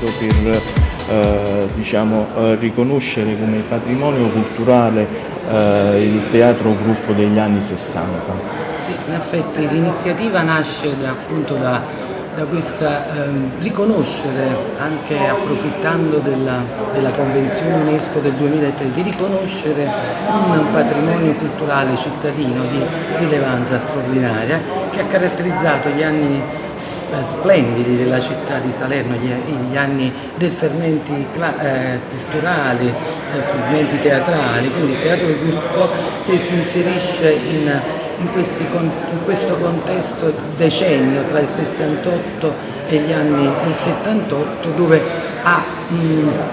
facendo per eh, diciamo, eh, riconoscere come patrimonio culturale eh, il teatro gruppo degli anni 60. Sì, in effetti l'iniziativa nasce da, appunto da, da questa ehm, riconoscere, anche approfittando della, della, Convenzione UNESCO del 2003, di riconoscere un patrimonio culturale cittadino di rilevanza straordinaria che ha caratterizzato gli anni splendidi della città di Salerno, gli, anni del fermenti eh, culturali, eh, fermenti teatrali, quindi il teatro del gruppo che si inserisce in, in, questi, in questo contesto decennio tra il 68 e gli anni del 78 dove ha,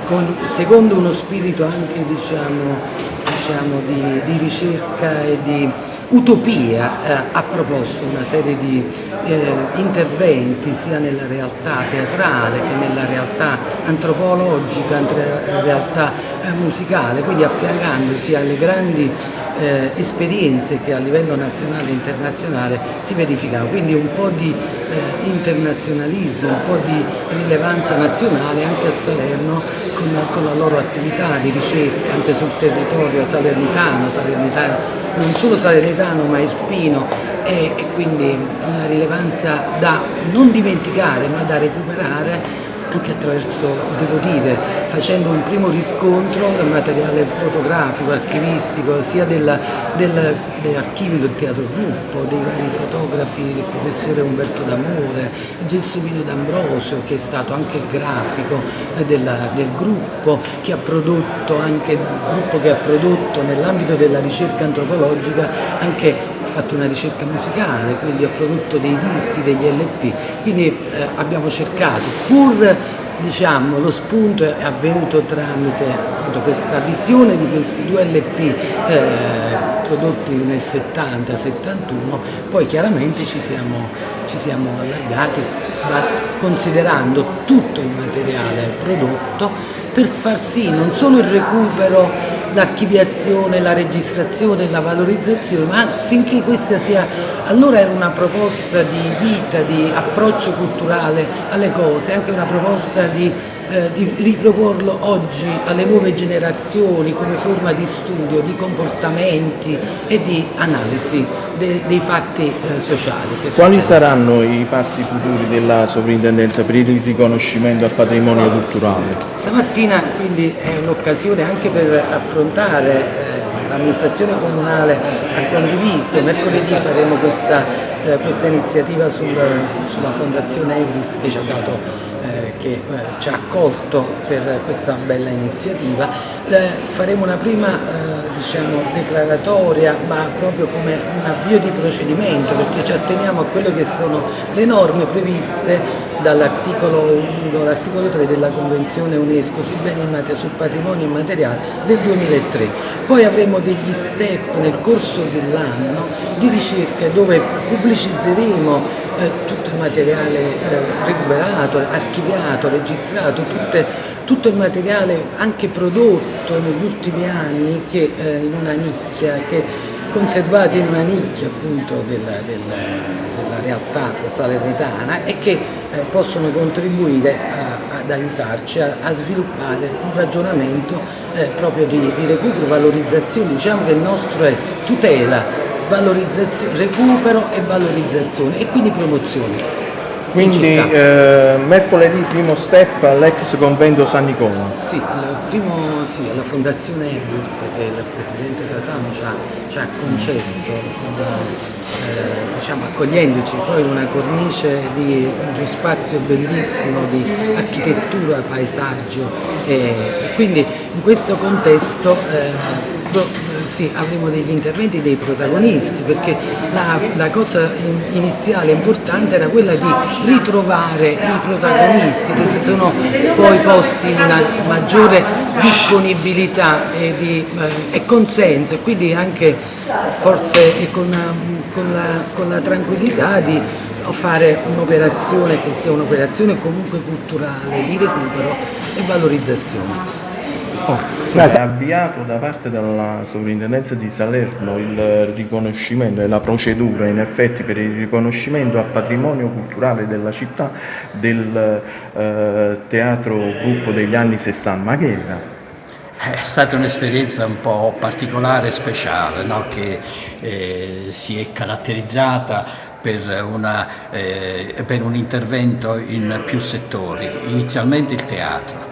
con, secondo uno spirito anche diciamo, diciamo, di, di, ricerca e di utopia eh, ha proposto una serie di eh, interventi sia nella realtà teatrale che nella realtà antropologica, nella realtà eh, musicale, quindi affiancandosi alle grandi eh, esperienze che a livello nazionale e internazionale si verificano, quindi un po' di eh, internazionalismo, un po' di rilevanza nazionale anche a Salerno con, con, la loro attività di ricerca anche sul territorio salernitano, salernitano non solo salernitano ma irpino. E, e quindi una rilevanza da non dimenticare ma da recuperare anche attraverso, devo dire, facendo un primo riscontro del materiale fotografico, archivistico, sia del, del, dell'archivio del Teatro Gruppo, dei vari fotografi, il professore Umberto D'Amore, Gelsomino D'Ambrosio, che è stato anche il grafico della, del gruppo, che ha prodotto anche gruppo che ha prodotto nell'ambito della ricerca antropologica anche fatto una ricerca musicale, quindi ho prodotto dei dischi, degli LP, quindi eh, abbiamo cercato, pur diciamo, lo spunto è avvenuto tramite appunto, questa visione di questi due LP eh, prodotti nel 70-71, poi chiaramente ci siamo, ci siamo allargati considerando tutto il materiale prodotto per far sì non solo il recupero l'archiviazione, la registrazione, la valorizzazione, ma finché questa sia, allora era una proposta di vita, di approccio culturale alle cose, anche una proposta di eh, di riproporlo oggi alle nuove generazioni come forma di studio, di comportamenti e di analisi de, dei fatti eh, sociali. Quali saranno i passi futuri della sovrintendenza per il riconoscimento al patrimonio culturale? Stamattina quindi è un'occasione anche per affrontare eh, l'amministrazione comunale ha condiviso, mercoledì faremo questa, eh, questa iniziativa sul, sulla fondazione Elvis che ci ha dato che eh, ci ha accolto per questa bella iniziativa. Eh, faremo una prima eh, diciamo, declaratoria ma proprio come un avvio di procedimento perché ci atteniamo a quelle che sono le norme previste dall'articolo 1, l'articolo 3 della Convenzione UNESCO beni sul patrimonio immateriale del 2003. Poi avremo degli step nel corso dell'anno di ricerca dove pubblicizzeremo eh, tutto il materiale eh, recuperato, archiviato, registrato, tutte, tutto il materiale anche prodotto negli ultimi anni che eh, in una nicchia, che conservati in una nicchia appunto della, della, della realtà salernitana e che eh, possono contribuire a, ad aiutarci a, a, sviluppare un ragionamento eh, proprio di, di recupero, valorizzazione, diciamo che il nostro è tutela recupero e valorizzazione e quindi promozione. Quindi eh, mercoledì primo step all'ex convento San Nicola. Sì, primo, sì, alla Fondazione Ebris che il Presidente Fasano ci ha, ci ha concesso, eh, diciamo, accogliendoci poi una cornice di uno spazio bellissimo di architettura, paesaggio e, e quindi in questo contesto eh, sì, avremo degli interventi dei protagonisti perché la, la cosa iniziale importante era quella di ritrovare i protagonisti che si sono poi posti in una maggiore disponibilità e, di, eh, e consenso e quindi anche forse con, con, la, con la tranquillità di fare un'operazione che sia un'operazione comunque culturale di recupero e valorizzazione. Oh, sì. È avviato da parte della sovrintendenza di Salerno il riconoscimento e la procedura in effetti per il riconoscimento a patrimonio culturale della città del eh, teatro gruppo degli anni 60. Ma che era? È stata un'esperienza un po' particolare e speciale no? che eh, si è caratterizzata per, una, eh, per un intervento in più settori, inizialmente il teatro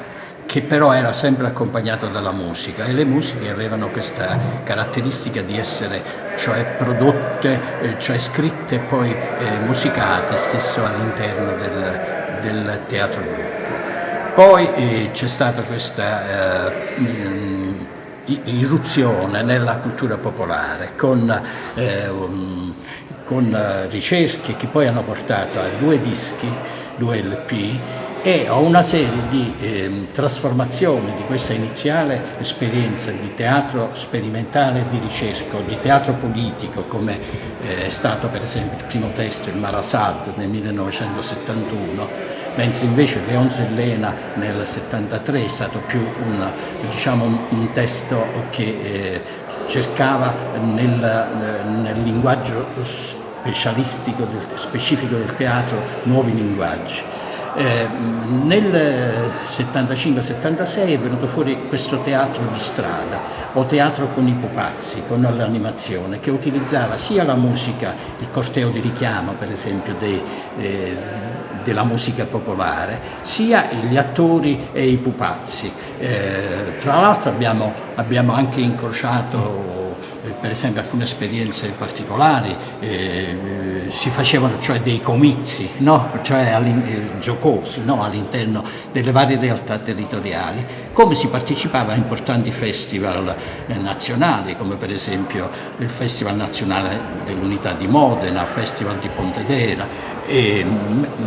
che però era sempre accompagnato dalla musica e le musiche avevano questa caratteristica di essere cioè prodotte, eh, cioè scritte e poi eh, musicate stesso all'interno del, del teatro gruppo. Poi eh, c'è stata questa eh, irruzione nella cultura popolare con, um, con ricerche che poi hanno portato a due dischi, due LP e ho una serie di eh, trasformazioni di questa iniziale esperienza di teatro sperimentale e di ricerca, di teatro politico come eh, è stato per esempio il primo testo, il Marasad nel 1971 mentre invece Leon Zellena nel 73 è stato più un, diciamo, un testo che eh, cercava nel, nel linguaggio specialistico, del, specifico del teatro, nuovi linguaggi. Eh, nel 75-76 è venuto fuori questo teatro di strada o teatro con i pupazzi, con l'animazione, che utilizzava sia la musica, il corteo di richiamo per esempio dei, eh, della musica popolare, sia gli attori e i pupazzi. Eh, tra l'altro abbiamo, abbiamo anche incrociato eh, per esempio alcune esperienze particolari, eh, si facevano cioè dei comizi no? cioè eh, giocosi no? all'interno delle varie realtà territoriali, come si partecipava a importanti festival eh, nazionali, come per esempio il Festival Nazionale dell'Unità di Modena, il Festival di Pontedera, e,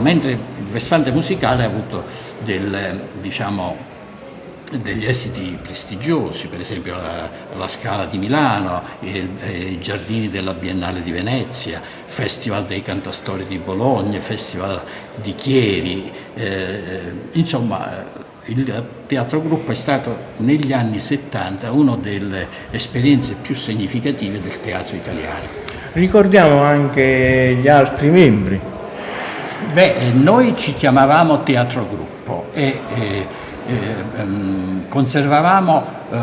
mentre il versante musicale ha avuto del, diciamo, degli esiti prestigiosi, per esempio la, la Scala di Milano, il, i Giardini della Biennale di Venezia, Festival dei Cantastori di Bologna, Festival di Chieri, eh, insomma il teatro gruppo è stato negli anni 70 una delle esperienze più significative del teatro italiano. Ricordiamo anche gli altri membri Beh, eh, noi ci chiamavamo teatro gruppo e, e, conservavamo uh,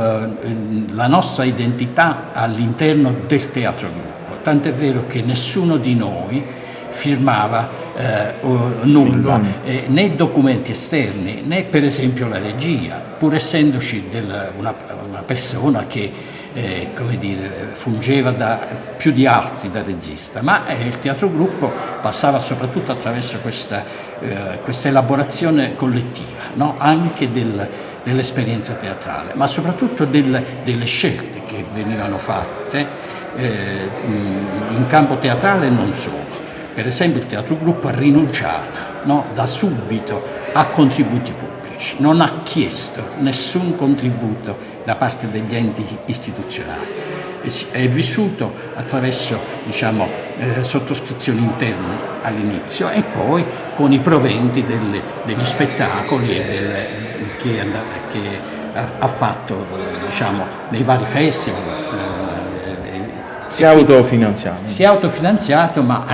la nostra identità all'interno del teatro gruppo, tant'è vero che nessuno di noi firmava uh, nulla, eh, né documenti esterni, né per esempio la regia, pur essendoci del, una, una persona che eh, come dire, fungeva da, più di altri da regista, ma eh, il teatro gruppo passava soprattutto attraverso questa, eh, questa elaborazione collettiva, no? anche del, dell'esperienza teatrale, ma soprattutto del, delle scelte che venivano fatte eh, in campo teatrale e non solo. Per esempio il teatro gruppo ha rinunciato no? da subito a contributi pubblici, non ha chiesto nessun contributo da parte degli enti istituzionali. È vissuto attraverso diciamo, eh, sottoscrizioni interne all'inizio e poi con i proventi delle, degli spettacoli delle, che, che, ha fatto diciamo, nei vari festival. Eh, si è autofinanziato. Si è autofinanziato ma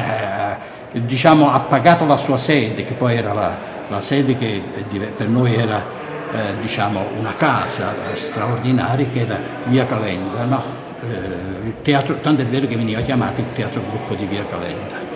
eh, diciamo, ha pagato la sua sede che poi era la, la sede che per noi era eh, diciamo una casa straordinaria che era Via Calenda, no? Eh, teatro, tanto è vero che veniva chiamato il Teatro Gruppo di Via Calenda.